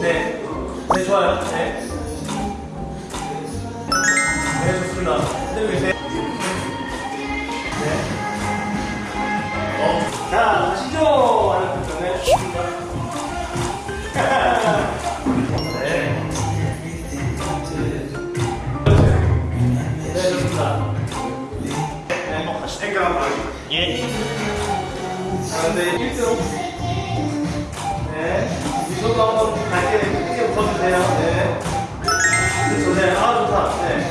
네. 네, 좋아요. 네. 네, 좋습니다. 선생님, 네. 네. 어. 자, 시죠! 네, 예. 자, 근데 1등. 네. 이쪽도 한번 갈게 크게 웃어주세요. 네. 그렇죠. 네. 아, 좋다. 네.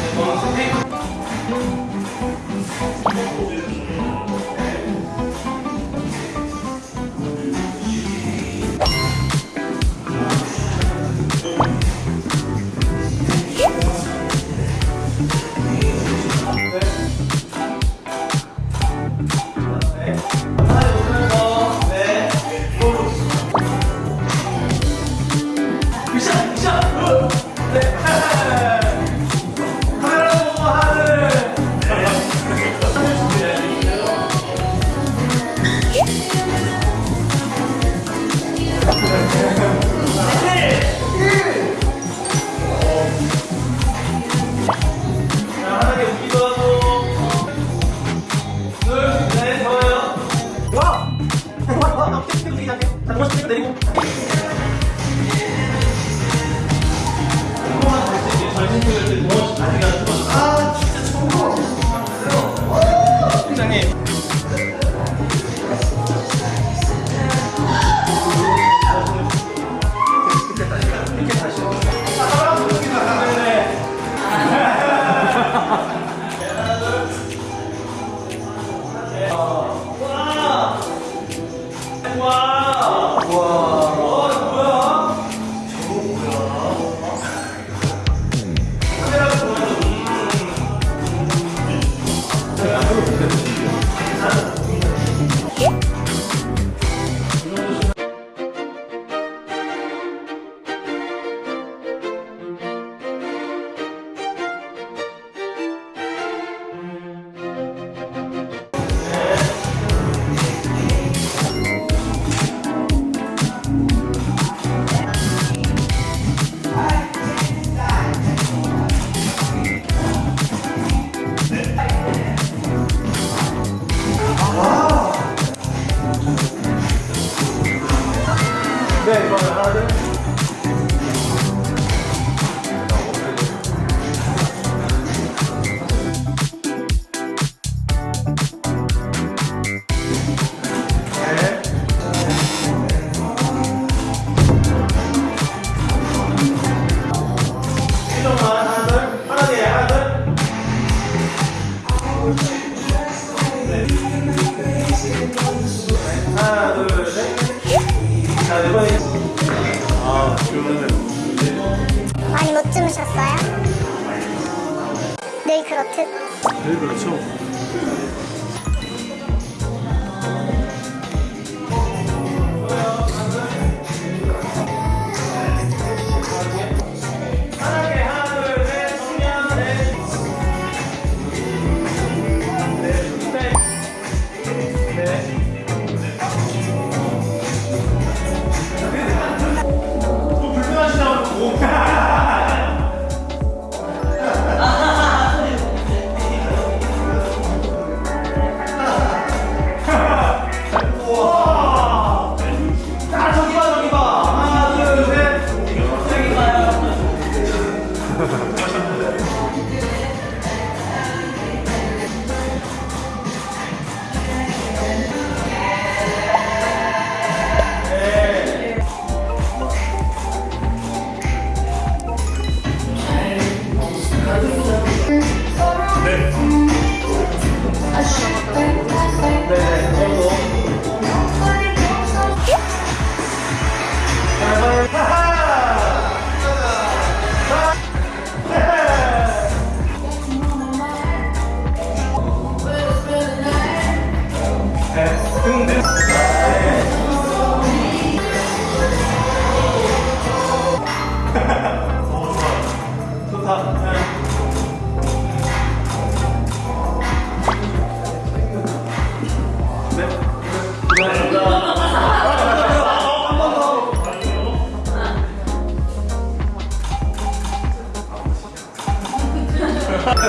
네, 저는 스테이크. 내리고. 네, 그러면 하 많이 못 주무셨어요? 늘 그렇듯 네, 그렇죠.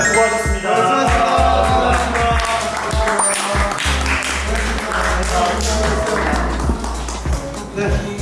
수고하셨습니다. 네.